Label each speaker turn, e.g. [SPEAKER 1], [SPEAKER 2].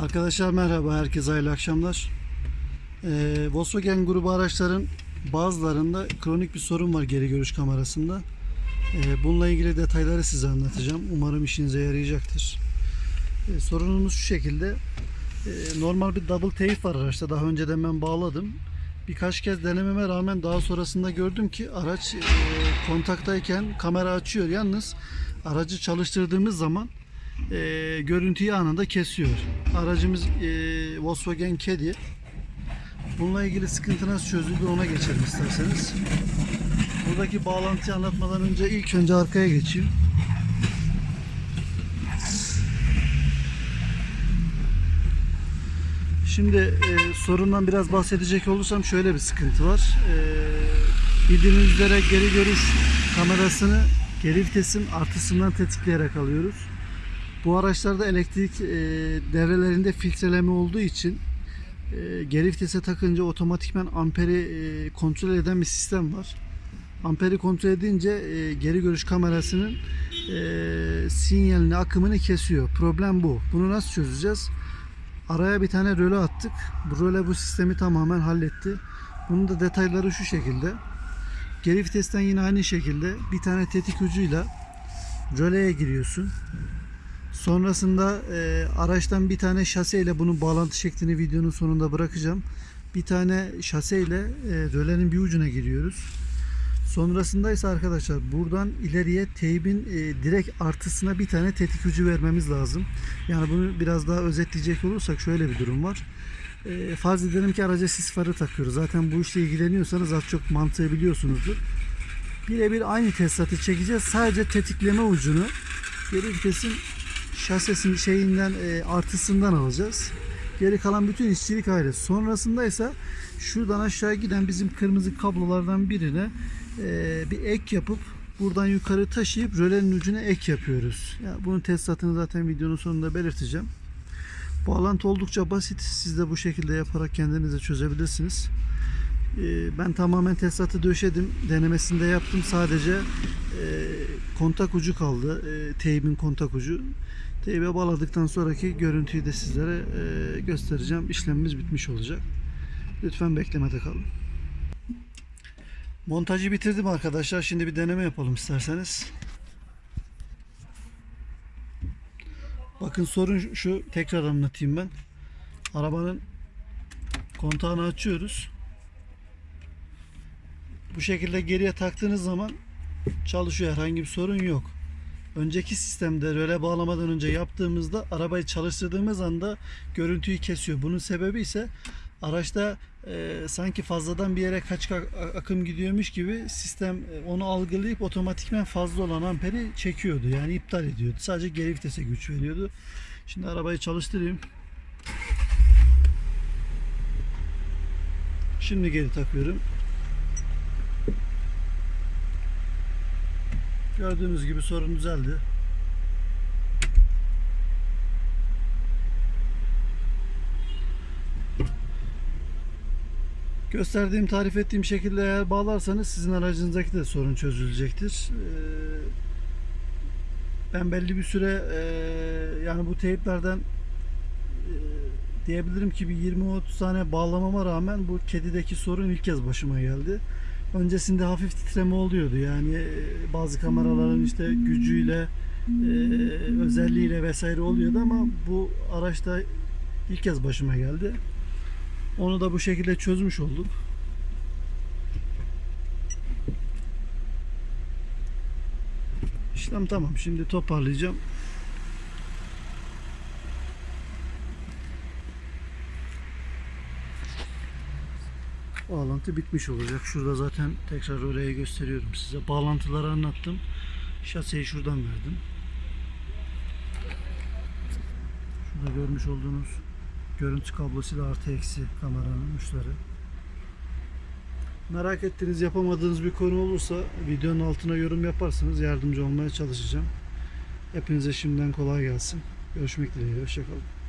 [SPEAKER 1] Arkadaşlar merhaba, herkese hayırlı akşamlar. Ee, Volkswagen grubu araçların bazılarında kronik bir sorun var geri görüş kamerasında. Ee, bununla ilgili detayları size anlatacağım. Umarım işinize yarayacaktır. Ee, sorunumuz şu şekilde. Ee, normal bir double tape var araçta. Daha önceden ben bağladım. Birkaç kez denememe rağmen daha sonrasında gördüm ki araç e, kontaktayken kamera açıyor. Yalnız aracı çalıştırdığımız zaman e, görüntüyü anında kesiyor. Aracımız e, Volkswagen Caddy. Bununla ilgili sıkıntı nasıl çözüldü ona geçelim isterseniz. Buradaki bağlantıyı anlatmadan önce ilk önce arkaya geçeyim. Şimdi e, sorundan biraz bahsedecek olursam şöyle bir sıkıntı var. E, bildiğiniz üzere geri görüş kamerasını geri vitesin artısından tetikleyerek alıyoruz. Bu araçlarda elektrik e, devrelerinde filtreleme olduğu için e, geri vitese takınca otomatikman amperi e, kontrol eden bir sistem var. Amperi kontrol edince e, geri görüş kamerasının e, sinyalini, akımını kesiyor. Problem bu. Bunu nasıl çözeceğiz? Araya bir tane röle attık. Bu röle bu sistemi tamamen halletti. Bunun da detayları şu şekilde. Geri vitesten yine aynı şekilde bir tane tetik ucuyla röleye giriyorsun. Sonrasında e, araçtan bir tane şaseyle bunun bağlantı şeklini videonun sonunda bırakacağım. Bir tane şaseyle e, rölenin bir ucuna giriyoruz. Sonrasında ise arkadaşlar buradan ileriye teybin e, direkt artısına bir tane tetik ucu vermemiz lazım. Yani bunu biraz daha özetleyecek olursak şöyle bir durum var. E, farz edelim ki araca sis farı takıyoruz. Zaten bu işle ilgileniyorsanız az çok mantığı biliyorsunuzdur. Birebir aynı tesisatı çekeceğiz. Sadece tetikleme ucunu geri vitesin şasesin şeyinden e, artısından alacağız. Geri kalan bütün işçilik ayrı. Sonrasında ise şuradan aşağı giden bizim kırmızı kablolardan birine e, bir ek yapıp buradan yukarı taşıyıp rölenin ucuna ek yapıyoruz. Yani bunun tesisatını zaten videonun sonunda belirteceğim. Bağlantı oldukça basit. Siz de bu şekilde yaparak kendinize çözebilirsiniz. E, ben tamamen tesisatı döşedim. Denemesini de yaptım. Sadece e, kontak ucu kaldı. E, teybin kontak ucu. Teybe bağladıktan sonraki görüntüyü de sizlere e, göstereceğim. İşlemimiz bitmiş olacak. Lütfen beklemede kalın. Montajı bitirdim arkadaşlar. Şimdi bir deneme yapalım isterseniz. Bakın sorun şu. Tekrar anlatayım ben. Arabanın kontağını açıyoruz. Bu şekilde geriye taktığınız zaman çalışıyor. Herhangi bir sorun yok. Önceki sistemde röle bağlamadan önce yaptığımızda arabayı çalıştırdığımız anda görüntüyü kesiyor. Bunun sebebi ise araçta e, sanki fazladan bir yere kaç akım gidiyormuş gibi sistem e, onu algılayıp otomatikmen fazla olan amperi çekiyordu. Yani iptal ediyordu. Sadece geri vitese güç veriyordu. Şimdi arabayı çalıştırayım. Şimdi geri takıyorum. Gördüğünüz gibi sorun düzeldi. Gösterdiğim, tarif ettiğim şekilde eğer bağlarsanız sizin aracınızdaki de sorun çözülecektir. Ee, Ben belli bir süre e, yani bu teyplerden e, diyebilirim ki bir 20-30 tane bağlamama rağmen bu kedideki sorun ilk kez başıma geldi. Öncesinde hafif titreme oluyordu yani e, bazı kameraların işte gücüyle e, özelliğiyle vesaire oluyordu ama bu araçta ilk kez başıma geldi. Onu da bu şekilde çözmüş olduk. İşlem tamam. Şimdi toparlayacağım. Bağlantı bitmiş olacak. Şurada zaten tekrar oraya gösteriyorum size. Bağlantıları anlattım. Şaseyi şuradan verdim. Şurada görmüş olduğunuz görüntü kablosuyla artı eksi kameranın uçları. Merak ettiğiniz yapamadığınız bir konu olursa videonun altına yorum yaparsanız yardımcı olmaya çalışacağım. Hepinize şimdiden kolay gelsin. Görüşmek dileğiyle. Hoşçakalın.